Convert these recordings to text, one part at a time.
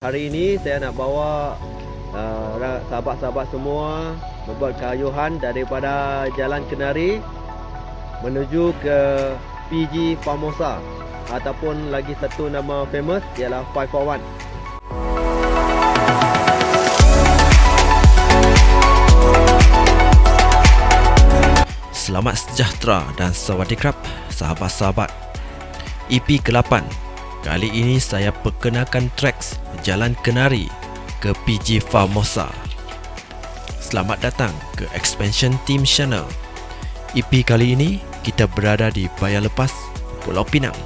Hari ini saya nak bawa uh, sahabat-sahabat semua membuat kayuhan daripada Jalan Kenari menuju ke PG Famosa ataupun lagi satu nama famous ialah 541. Selamat sejahtera dan sawadee sahabat-sahabat. EP ke-8 Kali ini saya perkenalkan tracks Jalan Kenari ke PG Famosa. Selamat datang ke Expansion Team Channel. EP kali ini kita berada di Bayar Lepas, Pulau Pinang.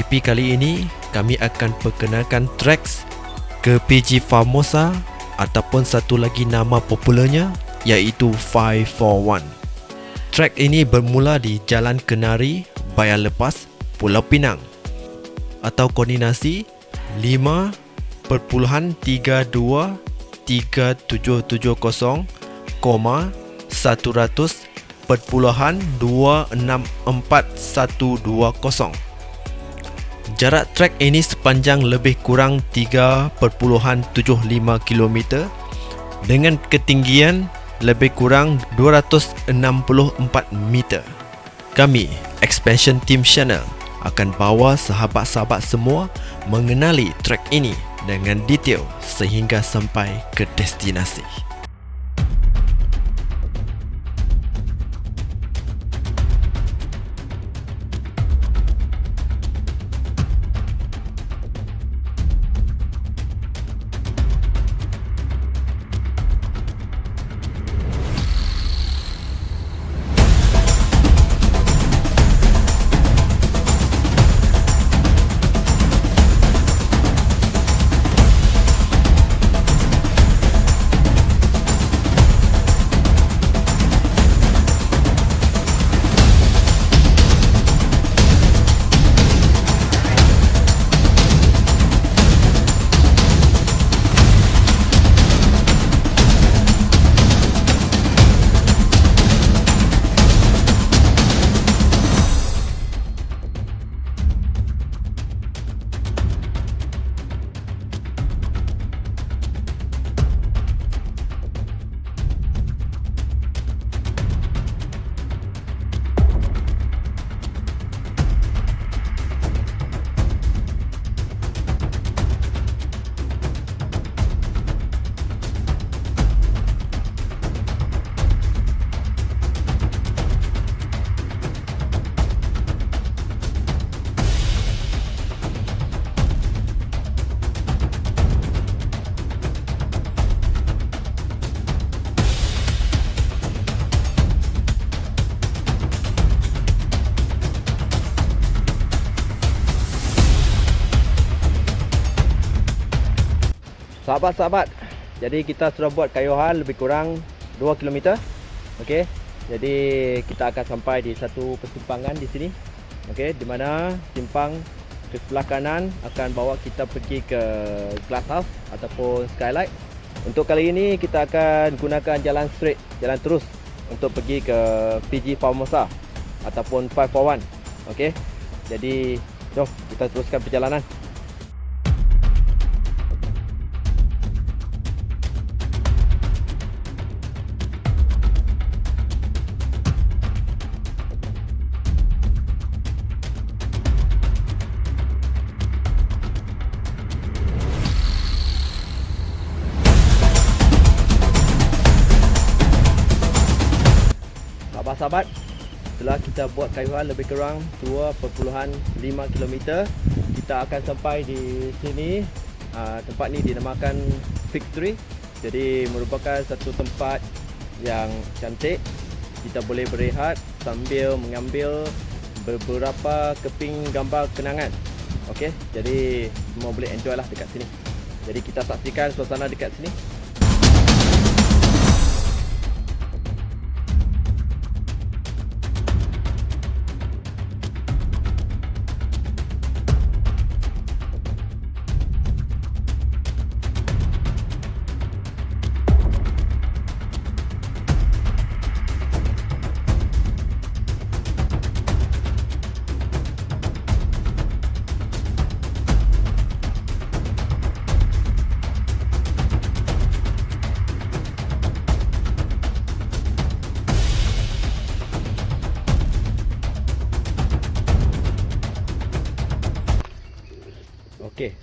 EP kali ini kami akan perkenalkan tracks ke PG Famosa ataupun satu lagi nama popularnya iaitu 541. Track ini bermula di Jalan Kenari, Bayar Lepas, Pulau Pinang atau koordinasi 5.323770, 100.264.120. Jarak trek ini sepanjang lebih kurang 3.75 km dengan ketinggian lebih kurang 264 meter. Kami, Expansion Team Channel, akan bawa sahabat-sahabat semua mengenali trek ini dengan detail sehingga sampai ke destinasi. Sahabat-sahabat, jadi kita sudah buat kayuhan lebih kurang 2 km. Okey. Jadi kita akan sampai di satu persimpangan di sini. Okey, di mana simpang ke sebelah kanan akan bawa kita pergi ke Glasshouse ataupun Skylight. Untuk kali ini kita akan gunakan jalan straight, jalan terus untuk pergi ke PG Formosa ataupun 541. Okey. Jadi jom kita teruskan perjalanan. Sahabat setelah kita buat kayuhan lebih kurang 2.5 km kita akan sampai di sini. Uh, tempat ni dinamakan Victory jadi merupakan satu tempat yang cantik. Kita boleh berehat sambil mengambil beberapa keping gambar kenangan. Ok jadi semua boleh enjoy lah dekat sini. Jadi kita saksikan suasana dekat sini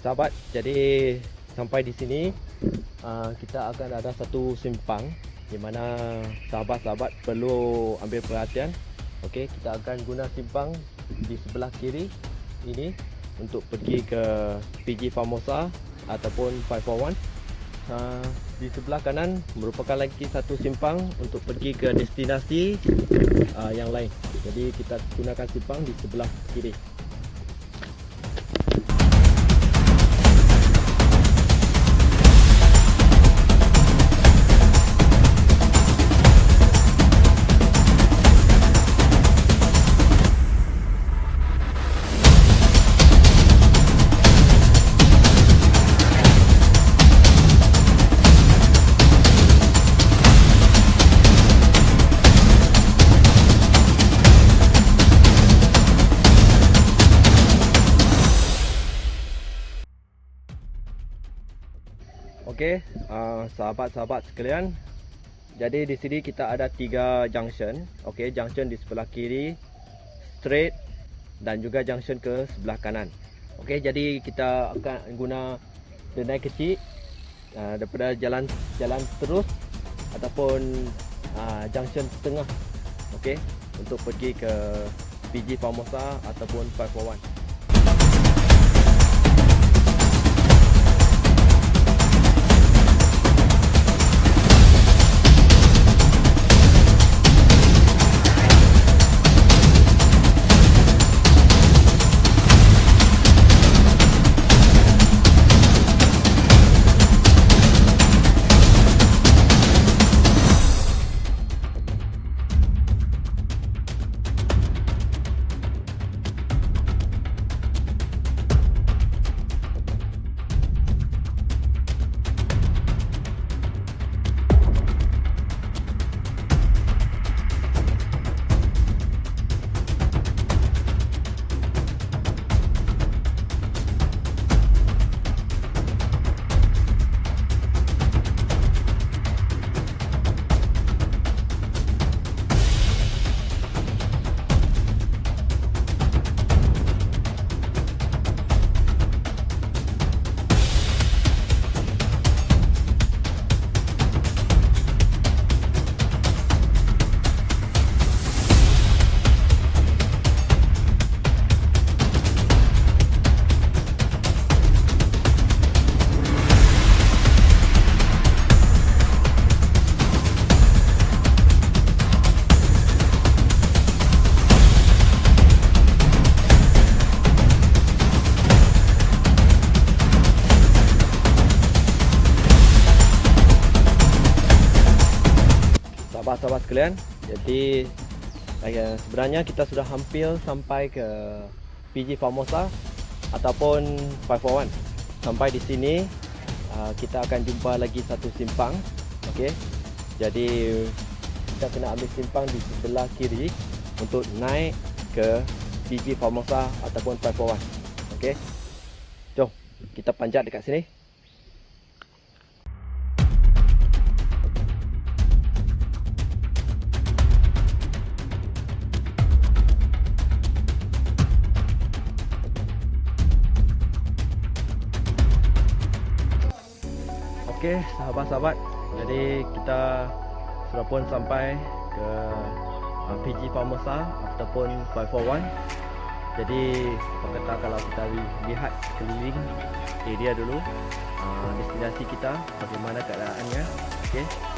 sahabat, jadi sampai di sini uh, kita akan ada satu simpang di mana sahabat-sahabat perlu ambil perhatian. Okey, kita akan guna simpang di sebelah kiri ini untuk pergi ke PG Famosa ataupun 541. Uh, di sebelah kanan merupakan lagi satu simpang untuk pergi ke destinasi uh, yang lain. Jadi kita gunakan simpang di sebelah kiri. Okey, uh, sahabat-sahabat sekalian. Jadi di sini kita ada tiga junction. Okey, junction di sebelah kiri, straight dan juga junction ke sebelah kanan. Okey, jadi kita akan guna denai kecil uh, daripada jalan jalan terus ataupun uh, junction tengah. Okey, untuk pergi ke PG Formosa ataupun 541. Sahabat-sahabat sekalian? Jadi sebenarnya kita sudah hampir sampai ke PG Formosa ataupun 541 sampai di sini uh, kita akan jumpa lagi satu simpang okey? Jadi kita kena ambil simpang di sebelah kiri untuk naik ke PG Formosa ataupun 541 okey? Jom kita panjat dekat sini Okey, sahabat-sahabat. Jadi kita sudah pun sampai ke uh, PG Formosa ataupun 541. Jadi apa kata kalau kita lihat keliling area dulu uh, destinasi kita bagaimana keadaannya. Okey.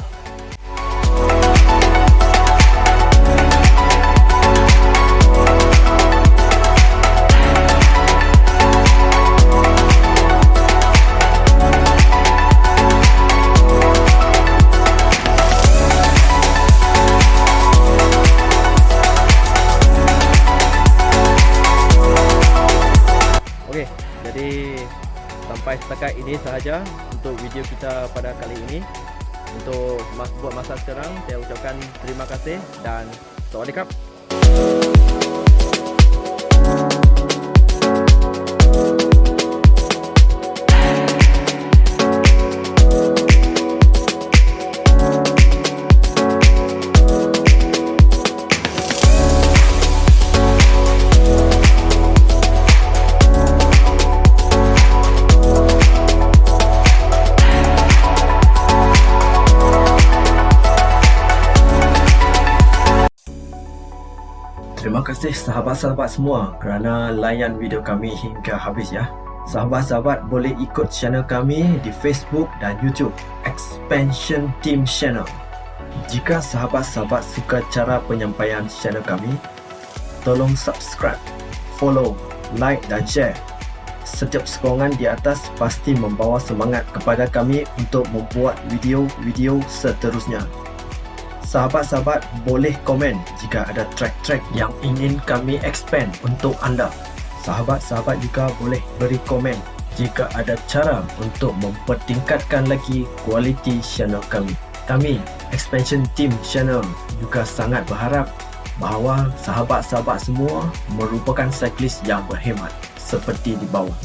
Ini sahaja untuk video kita pada kali ini. Untuk buat masa sekarang, saya ucapkan terima kasih dan Sawadikap. Kasih sahabat-sahabat semua kerana layan video kami hingga habis ya. Sahabat-sahabat boleh ikut channel kami di Facebook dan YouTube Expansion Team Channel. Jika sahabat-sahabat suka cara penyampaian channel kami, tolong subscribe, follow, like dan share. Setiap sokongan di atas pasti membawa semangat kepada kami untuk membuat video-video seterusnya. Sahabat-sahabat boleh komen jika ada track-track yang ingin kami expand untuk anda. Sahabat-sahabat juga boleh beri komen jika ada cara untuk mempertingkatkan lagi kualiti channel kami. Kami, Expansion Team Channel juga sangat berharap bahawa sahabat-sahabat semua merupakan cyclist yang berhemat seperti di bawah.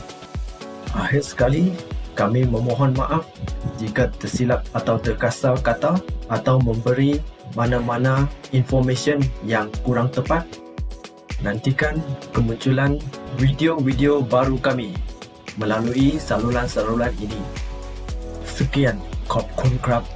Akhir sekali, kami memohon maaf jika tersilap atau terkasar kata atau memberi mana-mana information yang kurang tepat. Nantikan kemunculan video-video baru kami melalui saluran-saluran ini. Sekian, Kop Kun Krab